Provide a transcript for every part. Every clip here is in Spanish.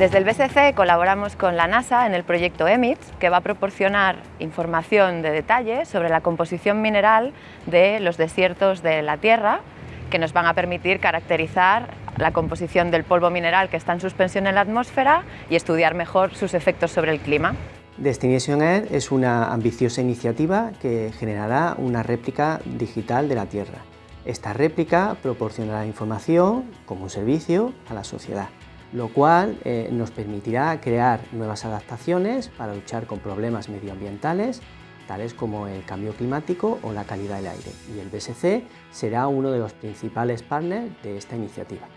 Desde el BSC colaboramos con la NASA en el proyecto EMITS, que va a proporcionar información de detalle sobre la composición mineral de los desiertos de la Tierra, que nos van a permitir caracterizar la composición del polvo mineral que está en suspensión en la atmósfera y estudiar mejor sus efectos sobre el clima. Destination Air es una ambiciosa iniciativa que generará una réplica digital de la Tierra. Esta réplica proporcionará información como un servicio a la sociedad lo cual eh, nos permitirá crear nuevas adaptaciones para luchar con problemas medioambientales tales como el cambio climático o la calidad del aire y el BSC será uno de los principales partners de esta iniciativa.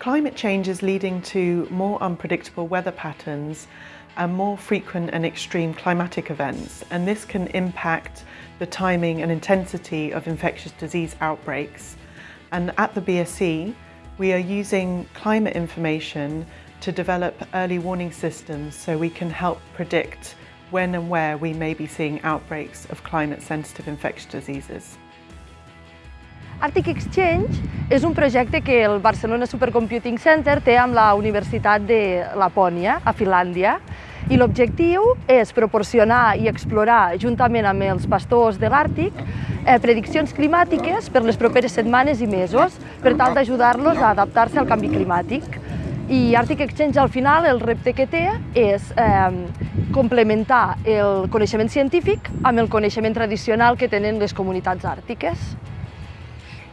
Climate change is leading to more unpredictable weather patterns and more frequent and extreme climatic events and this can impact the timing and intensity of infectious disease outbreaks and at the BSC We are using climate information to develop early warning systems so we can help predict when and where we may be seeing outbreaks of climate-sensitive infectious diseases. Arctic Exchange és un projecte que el Barcelona Supercomputing Center té amb la Universitat de Lapònia, a Finlàndia, i l'objectiu és proporcionar i explorar, juntament amb els pastors de l'Àrtic, eh, prediccions climàtiques per les properes setmanes i mesos per tal d'ajudar-los a adaptar-se al canvi climàtic. I Arctic Exchange al final el repte que té és eh, complementar el coneixement científic amb el coneixement tradicional que tenen les comunitats àrtiques.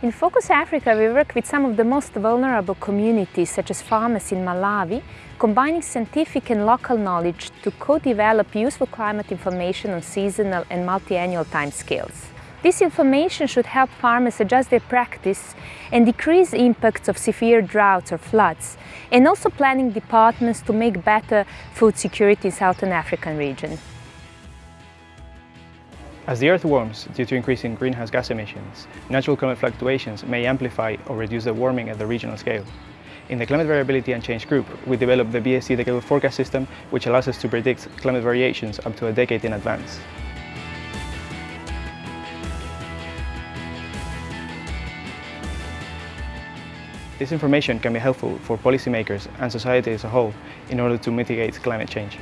In Focus Africa we work with some of the most vulnerable communities such as farmers in Malawi, combining scientific and local knowledge to co-develop useful climate information on seasonal and multi-annual timescales. This information should help farmers adjust their practice and decrease impacts of severe droughts or floods, and also planning departments to make better food security in Southern African region. As the Earth warms due to increasing greenhouse gas emissions, natural climate fluctuations may amplify or reduce the warming at the regional scale. In the Climate Variability and Change Group, we developed the BSC Decadal Forecast System, which allows us to predict climate variations up to a decade in advance. This information can be helpful for policymakers and society as a whole in order to mitigate climate change.